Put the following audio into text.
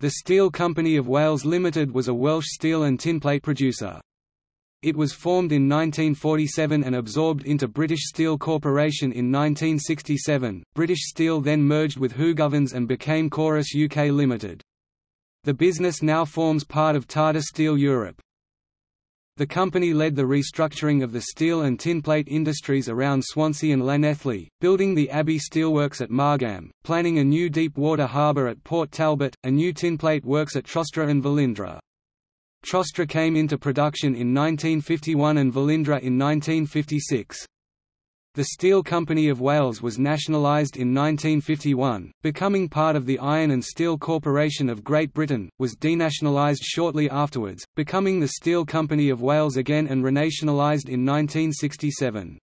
The Steel Company of Wales Limited was a Welsh steel and tinplate producer. It was formed in 1947 and absorbed into British Steel Corporation in 1967. British Steel then merged with Hoogovens and became Corus UK Limited. The business now forms part of Tata Steel Europe. The company led the restructuring of the steel and tinplate industries around Swansea and Llanelli, building the Abbey Steelworks at Margam, planning a new deep water harbour at Port Talbot, a new tinplate works at Trostre and Velindre. Trostre came into production in 1951 and Velindre in 1956. The Steel Company of Wales was nationalised in 1951, becoming part of the Iron and Steel Corporation of Great Britain, was denationalised shortly afterwards, becoming the Steel Company of Wales again and renationalised in 1967.